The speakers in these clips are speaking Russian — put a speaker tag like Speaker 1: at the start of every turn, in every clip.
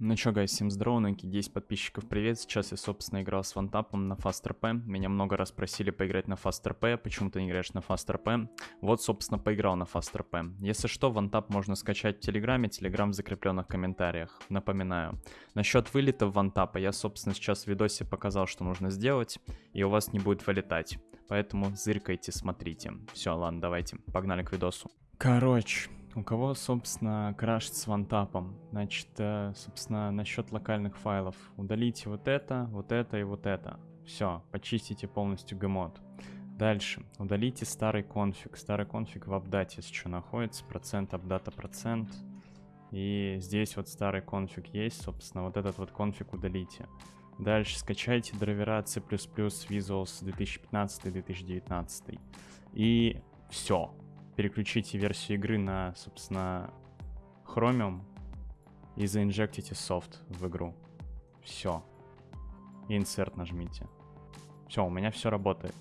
Speaker 1: Ну чё, гайс, всем здорово, новенький 10 подписчиков, привет. Сейчас я, собственно, играл с вантапом на FastRP. Меня много раз просили поиграть на FastRP, почему ты не играешь на FastRP. Вот, собственно, поиграл на FastRP. Если что, вантап можно скачать в Телеграме, Телеграм в закрепленных комментариях. Напоминаю. Насчет вылета вантапа, я, собственно, сейчас в видосе показал, что нужно сделать, и у вас не будет вылетать. Поэтому зыркайте, смотрите. Все, ладно, давайте, погнали к видосу. Короче, у кого, собственно, крашит с вантапом? Значит, э, собственно, насчет локальных файлов. Удалите вот это, вот это и вот это. Все, почистите полностью гмод. Дальше. Удалите старый конфиг. Старый конфиг в апдате, что, находится. Процент апдата процент. И здесь вот старый конфиг есть, собственно, вот этот вот конфиг удалите. Дальше скачайте драйвера C++ Visuals 2015-2019. И все переключите версию игры на, собственно, Chromium и заинжектите софт в игру. Все. Insert нажмите. Все, у меня все работает.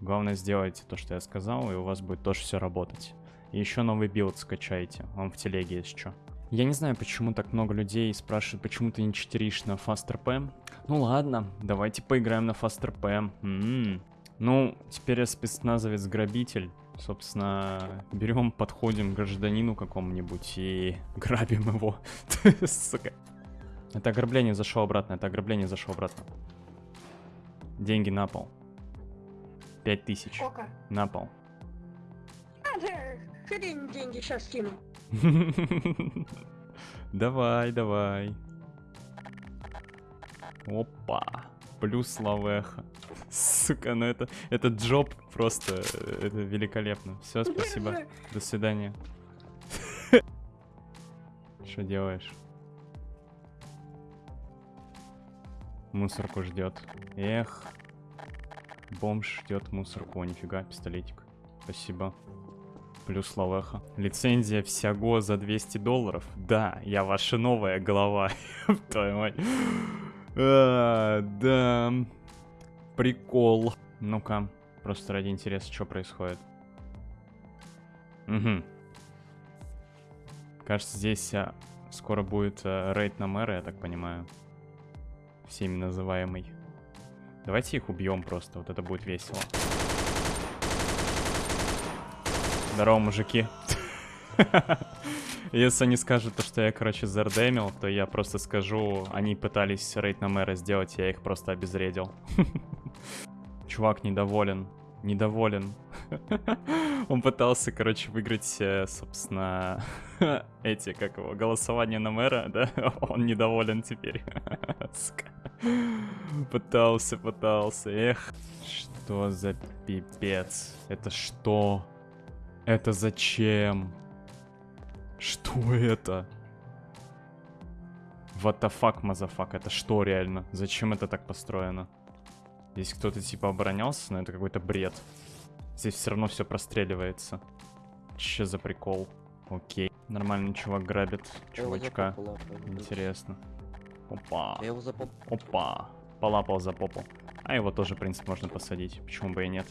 Speaker 1: Главное сделайте то, что я сказал, и у вас будет тоже все работать. И еще новый билд скачайте, он в телеге есть что. Я не знаю, почему так много людей спрашивают, почему ты не читеришь на FastRP. Ну ладно, давайте поиграем на FastRP. М-м. Ну, теперь я спецназовец-грабитель. Собственно, берем, подходим к гражданину какому-нибудь и грабим его. Сука. Это ограбление зашло обратно, это ограбление зашло обратно. Деньги на пол. Пять тысяч.
Speaker 2: Сколько?
Speaker 1: На пол.
Speaker 2: А, деньги сейчас скину.
Speaker 1: Давай, давай. Опа. Плюс лавеха. Сука, ну это, это джоб просто, это великолепно. Все, спасибо. До свидания. Что делаешь? Мусорку ждет. Эх. Бомж ждет мусорку. О, нифига, пистолетик. Спасибо. Плюс лавеха. Лицензия всего за 200 долларов. Да, я ваша новая голова. Твою мать. А, да. Прикол. Ну-ка, просто ради интереса, что происходит. Угу. Кажется, здесь а, скоро будет а, рейд на мэра, я так понимаю. Всеми называемый. Давайте их убьем просто, вот это будет весело. Здорово, мужики. Если они скажут, то, что я, короче, зардемил, то я просто скажу, они пытались рейд на мэра сделать, я их просто обезвредил. Чувак недоволен. Недоволен. Он пытался, короче, выиграть, э, собственно, эти, как его, голосование на мэра, да? Он недоволен теперь. Пытался, пытался. Эх, что за пипец? Это что? Это зачем? Что это? What the fuck, мазафак? Это что реально? Зачем это так построено? Здесь кто-то типа оборонялся, но это какой-то бред. Здесь все равно все простреливается. Че за прикол? Окей. Нормальный чувак грабит чувачка. Интересно. Опа. Опа. Полапал за попу. А его тоже, в принципе, можно посадить. Почему бы и нет?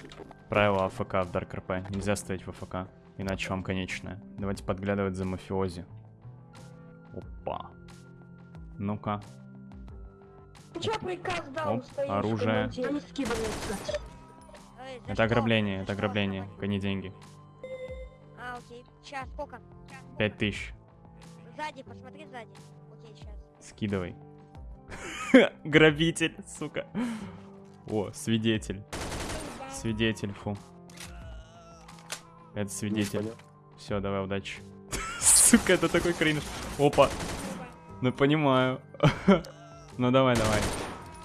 Speaker 1: Правило АФК в Dark RP. Нельзя ставить в АФК. Иначе вам конечное. Давайте подглядывать за мафиози. Опа. Ну-ка. Оп, оружие. Это ограбление, это ограбление. Гони деньги.
Speaker 3: А, окей. Сейчас, сколько?
Speaker 1: Пять тысяч.
Speaker 3: Сзади, посмотри сзади. Окей, сейчас.
Speaker 1: Скидывай. Грабитель, сука. О, свидетель. Свидетель, фу. Это свидетель. Все, давай, удачи. Сука, это такой кринж. Опа. Ну, понимаю. Ну, давай, давай.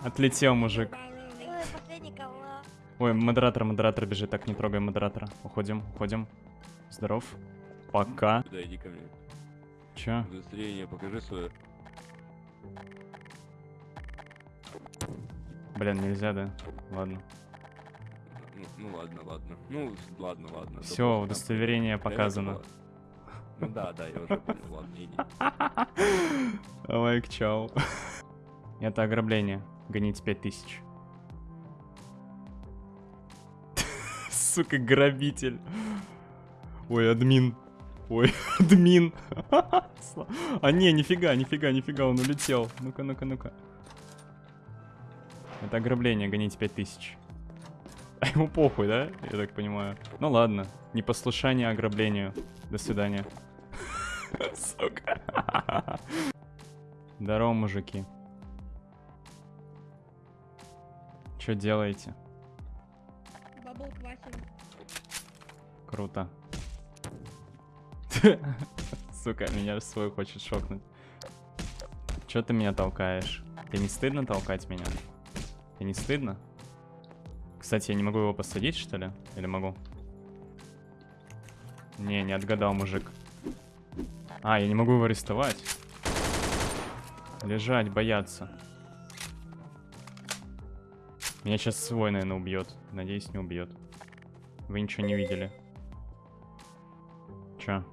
Speaker 1: Отлетел, мужик.
Speaker 3: Ой,
Speaker 1: модератор, модератор бежит. Так, не трогай модератора. Уходим, уходим. Здоров. Пока.
Speaker 4: Да, иди ко мне.
Speaker 1: Чё?
Speaker 4: Удостоверение покажи свое.
Speaker 1: Блин, нельзя, да? Ладно.
Speaker 4: Ну, ладно, ладно. Ну, ладно, ладно.
Speaker 1: Все, удостоверение показано.
Speaker 4: Ну да, да, я уже понял, ладно, иди.
Speaker 1: Лайк, чау. Это ограбление. Гоните 5000. Сука, грабитель. Ой, админ. Ой, админ. А не, нифига, нифига, нифига, он улетел. Ну-ка, ну-ка, ну-ка. Это ограбление, гоните 5000. А ему похуй, да? Я так понимаю. Ну ладно, непослушание ограблению. До свидания. Сука. Здорово, мужики. Что делаете? Круто. Сука, меня свой хочет шокнуть. Чё ты меня толкаешь? Тебе не стыдно толкать меня? Тебе не стыдно? Кстати, я не могу его посадить, что ли? Или могу? Не, не отгадал, мужик. А, я не могу его арестовать. Лежать, бояться. Меня сейчас свой, наверное, убьет. Надеюсь, не убьет. Вы ничего не видели. Чё?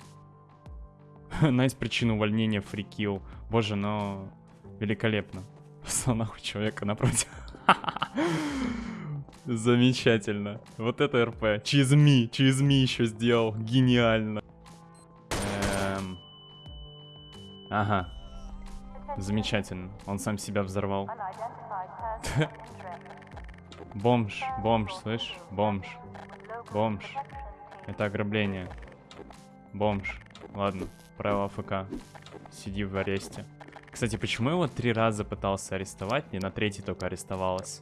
Speaker 1: Nice причину увольнения free kill. Боже, но великолепно. Послал нахуй человека напротив. Замечательно. Вот это РП. Чизми, Чизми еще сделал. Гениально. Эм. Ага. Замечательно. Он сам себя взорвал. Бомж, бомж, слышь? Бомж. Бомж. Это ограбление. Бомж. Ладно, правило АФК. Сиди в аресте. Кстати, почему его три раза пытался арестовать, не на третий только арестовалось?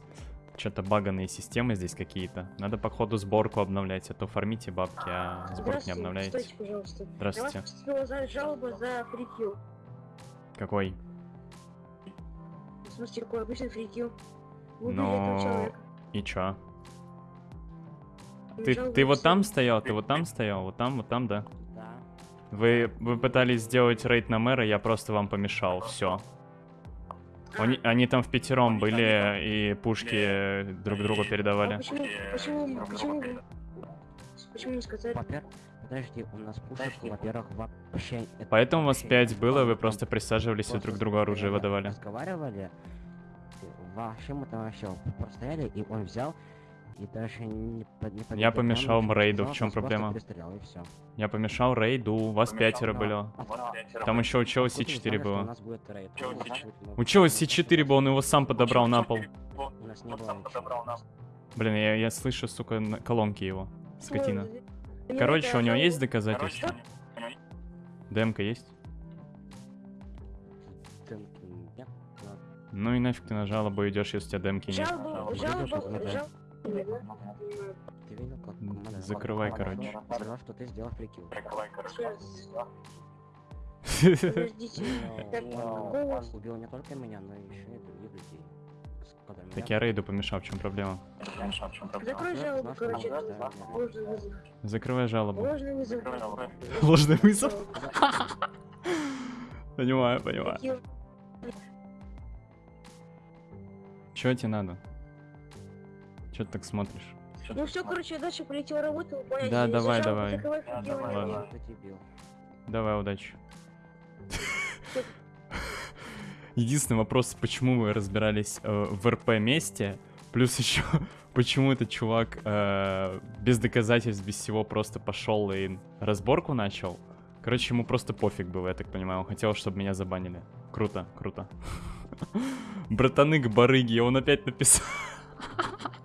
Speaker 1: Что-то баганные системы здесь какие-то. Надо, походу, сборку обновлять, а то фармите бабки, а сборку не обновляете.
Speaker 2: Стойте, пожалуйста.
Speaker 1: Здравствуйте.
Speaker 2: Я вас за жалобу за фрикил.
Speaker 1: Какой?
Speaker 2: В смысле, какой обычный фрикил. Человека.
Speaker 1: И чё? Ты, ты вот там стоял, ты вот там стоял, вот там, вот там, да?
Speaker 5: Да.
Speaker 1: Вы, вы пытались сделать рейд на мэра, я просто вам помешал, все. Они, они там в пятером были и пушки друг другу передавали.
Speaker 2: почему, почему, почему, вы- почему не сказали?
Speaker 5: Во-первых, подожди, у нас пушек, во-первых, вообще... это
Speaker 1: Поэтому вас
Speaker 5: вообще
Speaker 1: пять было, вы просто присаживались и друг другу оружие выдавали.
Speaker 5: Разговаривали, вообще мы там вообще простояли, и он взял, и даже не, под- не подойдя
Speaker 1: Я помешал
Speaker 5: не
Speaker 1: рейду, в чем проблема? Я помешал рейду, вас пятеро
Speaker 5: Но
Speaker 1: было.
Speaker 5: от-
Speaker 1: Там еще у чела
Speaker 5: откуда вы
Speaker 1: С4
Speaker 5: знали, что у
Speaker 1: было.
Speaker 5: Ну,
Speaker 6: С4?
Speaker 5: ну,
Speaker 1: У чела
Speaker 5: ну,
Speaker 1: С4 был, он его сам подобрал на пол.
Speaker 5: У было.
Speaker 1: Блин, я, я слышу, сука, на- колонки его. Скотина.
Speaker 2: Ой, мне
Speaker 1: Короче, у него есть доказательства? ДМК есть? Ну и нафиг ты на жалобу идешь, если у тебя демки нет.
Speaker 2: Жалоба,
Speaker 5: Видел,
Speaker 2: жалоба,
Speaker 5: Ты видел, как команда-
Speaker 1: закрывай, короче.
Speaker 5: Сказал, что ты сделал прикил.
Speaker 2: Подождите. Так,
Speaker 5: Он
Speaker 2: какого-
Speaker 5: убил не только меня, но еще и других людей.
Speaker 1: Так я рейду помешал, в чем проблема?
Speaker 2: Закрой жалобу, короче.
Speaker 1: Закрывай жалобу.
Speaker 2: Ложный вызов.
Speaker 1: Ложный вызов? Понимаю, понимаю. Чё тебе надо? Чё ты так смотришь?
Speaker 2: Ну все, короче, я дальше полетел выполнять.
Speaker 1: Да, давай, давай.
Speaker 5: бил?
Speaker 1: Давай, удачи. Единственный вопрос, почему вы разбирались э, в РП месте, плюс еще, почему этот чувак э, без доказательств, без всего просто пошел и разборку начал. Короче, ему просто пофиг было, я так понимаю. Он хотел, чтобы меня забанили. Круто, круто. Братаны к барыги, он опять написал.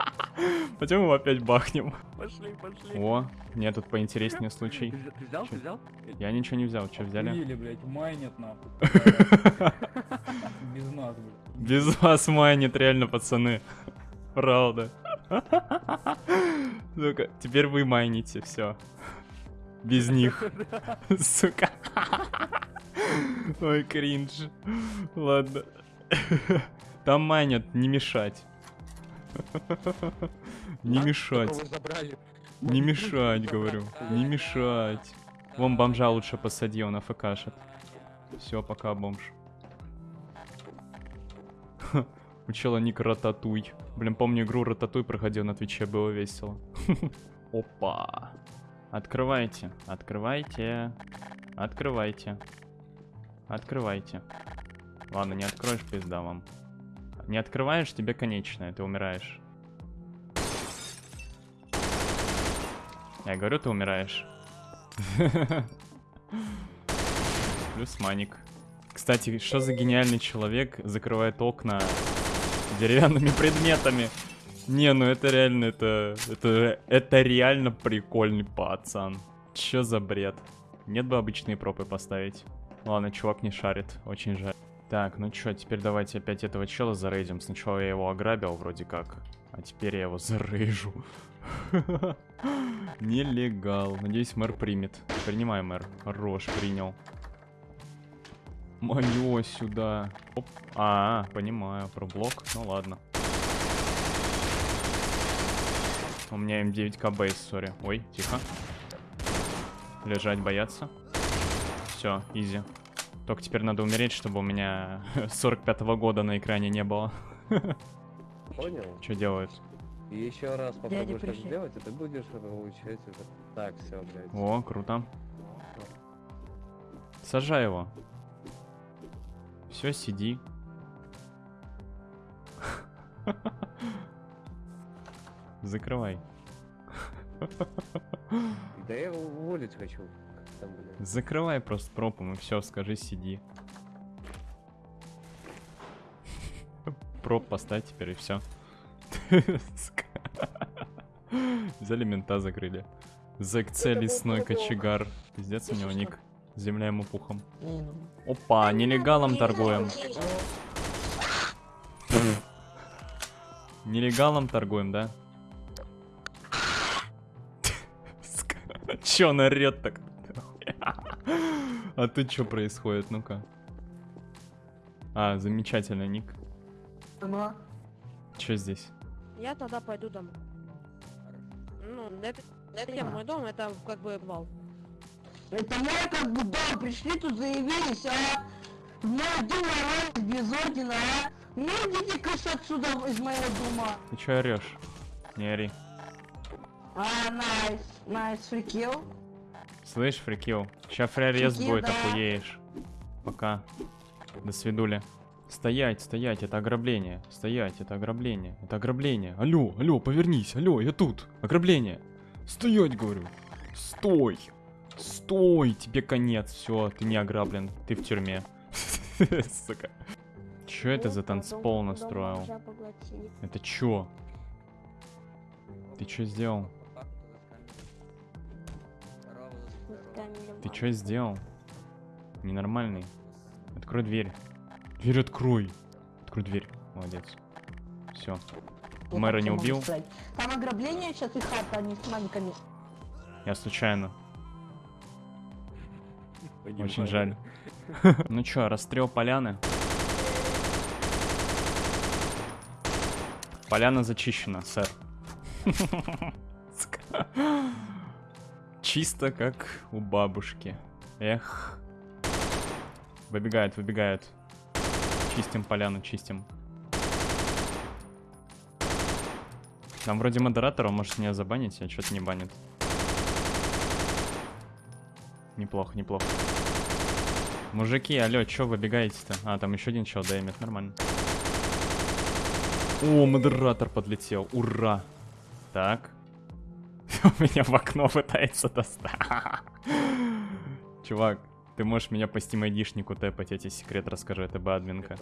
Speaker 1: Пойдем его опять бахнем.
Speaker 4: Пошли, пошли.
Speaker 1: О, мне тут поинтереснее случай.
Speaker 4: Ты взял- Ты взял?
Speaker 1: Я ничего не взял, что взяли?
Speaker 6: Охуели, блядь, майнят нахуй. Без нас, блядь.
Speaker 1: Без вас майнит, реально, пацаны. Правда. Сука, теперь вы майните, все. Без них. Сука. Ой, кринж. Ладно. Там майнят, не мешать. Не мешать. Не мешать, говорю. Не мешать. Вон бомжа лучше посади, он АФКшит. Все, пока, бомж. У чела ник Рататуй. Блин, помню игру Рататуй проходил на Твиче, было весело. Опа. Открывайте, открывайте, открывайте, открывайте. Ладно, не откроешь, пизда вам. Не открываешь, тебе конечное, ты умираешь. Я говорю, ты умираешь. Плюс маник. Кстати, что за гениальный человек закрывает окна деревянными предметами? Не, ну это реально, это, это, это реально прикольный пацан. Чё за бред? Нет бы обычные пропы поставить. Ладно, чувак не шарит, очень жаль. Так, ну чё, теперь давайте опять этого чела зарейдим. Сначала я его ограбил вроде как, а теперь я его зарейжу. Нелегал. Надеюсь, мэр примет. Принимай, мэр. Хорош, принял. Моё сюда. Оп. А, понимаю, про блок. Ну ладно. У меня М9К бейс, сори. Ой, тихо. Лежать, бояться. Все, изи. Только теперь надо умереть, чтобы у меня 45-го года на экране не было.
Speaker 7: Понял?
Speaker 1: Что делают?
Speaker 7: И еще раз попробуешь так
Speaker 3: пришли.
Speaker 7: сделать, и ты будешь получать это. Так, все, блядь.
Speaker 1: О, круто. Сажай его. Все, сиди. Закрывай.
Speaker 7: Да я его уволить хочу. Там, блядь.
Speaker 1: Закрывай просто пропом и все, скажи сиди. Проп поставь теперь и все. Взяли мента, закрыли. ЗКЦ лесной кочегар. Пиздец у него ник. Земля ему пухом. Опа, нелегалом торгуем. Нелегалом торгуем, да? Чё он орёт так? А тут что происходит? Ну-ка. А, замечательный ник. Что здесь?
Speaker 3: Я тогда пойду домой. Ну, это, это не мой дом, это как бы вал.
Speaker 2: Это мой как бы дом, пришли тут заявились, а? Мой дом ворвались без ордена, а? Ну идите кыш отсюда из моего дома.
Speaker 1: Ты чё орёшь? Не ори.
Speaker 2: А, найс, найс, фрикил.
Speaker 1: Слышь, фрикил, фрярез
Speaker 2: Фрикил,
Speaker 1: будет,
Speaker 2: да.
Speaker 1: охуеешь. Пока. До свидули. Стоять, стоять, это ограбление. Стоять, это ограбление. Это ограбление. Алло, алло, повернись, алло, я тут. Ограбление. Стоять, говорю. Стой. Стой, тебе конец. Все, ты не ограблен. Ты в тюрьме. Сука. Чё это за танцпол настроил? Это чё? Ты чё сделал? Ты чё сделал? Ненормальный. Открой дверь. Дверь открой. Открой дверь. Молодец. Все. Мэра не убил.
Speaker 2: Там ограбление сейчас и хата, они с маленькими.
Speaker 1: Я случайно. Очень жаль. Ну чё, расстрел поляны? Поляна зачищена, сэр. Чисто как у бабушки. Эх. Выбегает, выбегает. Чистим поляну, чистим. Там вроде модератора, может меня забанить, а что-то не банит. Неплохо, неплохо. Мужики, алло, чё выбегаете-то? А, там еще один чел даймит, нормально. О, модератор подлетел, ура! Так. У меня в окно пытается достать. Чувак, ты можешь меня по Steam ID-шнику тэпать, я тебе секрет расскажу, это бы админка.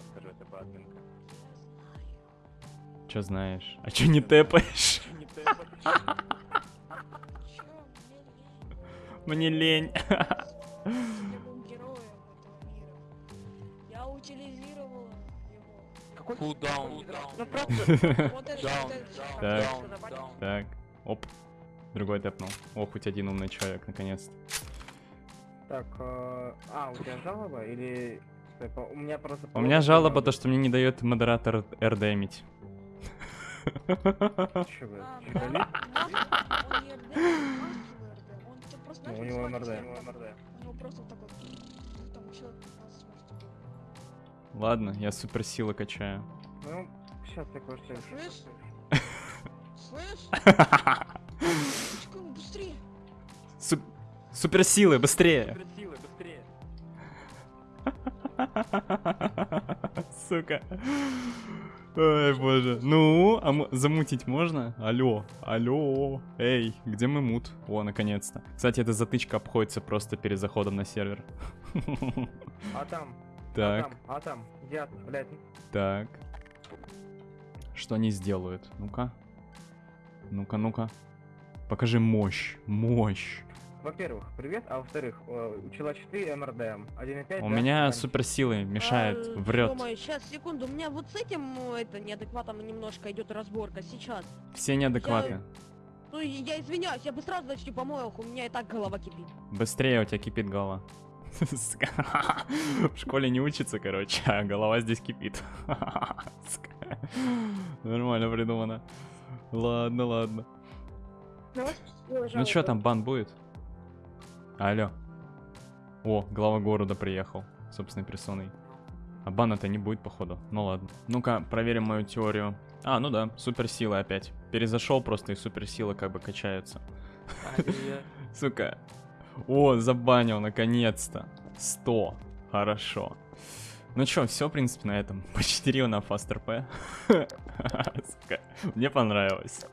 Speaker 1: Чё знаешь? А чё не тэпаешь? Мне
Speaker 3: лень. Ну это,
Speaker 4: down,
Speaker 1: Так. Так, оп. Другой тэпнул. Ох, хоть один умный человек, наконец-то.
Speaker 8: Так, э, а, у тебя жалоба или... По- У меня просто...
Speaker 1: У меня жалоба то, что мне не дает модератор РДМить.
Speaker 3: А,
Speaker 8: Ну, у него МРД, у него МРД.
Speaker 3: У него просто такой... Там человек 15 может.
Speaker 1: Ладно, я суперсилы качаю.
Speaker 8: Ну, сейчас такое что
Speaker 3: Слышь? Слышь? Чекай, быстрее.
Speaker 1: Су- суперсилы, быстрее! Сука. Ой, боже. Ну, а замутить можно? Алло, алло. Эй, где мы мут? О, наконец-то. Кстати, эта затычка обходится просто перед заходом на сервер.
Speaker 8: А там, а
Speaker 1: Так,
Speaker 8: там, а там, где, блядь,
Speaker 1: так. Что они сделают? Ну-ка. Ну-ка, ну-ка. Покажи мощь, мощь.
Speaker 8: Во-первых, привет, а во-вторых, э, у чела 4 МРДМ, 1.5,
Speaker 1: У
Speaker 8: да?
Speaker 1: меня суперсилы мешает, врет.
Speaker 3: сейчас, секунду, у меня вот с этим, ну, это, неадекватом немножко идет разборка, сейчас.
Speaker 1: Все неадекваты.
Speaker 3: Ну, и я извиняюсь, я бы сразу начну помоях, у меня и так голова кипит.
Speaker 1: Быстрее у тебя кипит голова. В школе не учится, короче, а голова здесь кипит. Нормально придумано. Ладно, ладно. Ну что там, бан будет? Алло. О, глава города приехал, собственной персоной. А бана-то не будет, походу. Ну ладно. Ну-ка, проверим мою теорию. А, ну да, суперсилы опять. Перезашел просто, и суперсилы как бы качаются. Сука. О, забанил, наконец-то. 100. Хорошо. Ну чё, все, в принципе, на этом. Почтерил на FastRP. Сука. Мне понравилось.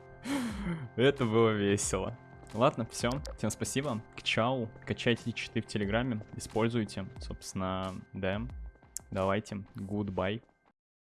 Speaker 1: Это было весело. Ладно, все. Всем спасибо. Чао. Качайте читы в Телеграме. Используйте. Собственно, да. Давайте. Goodbye.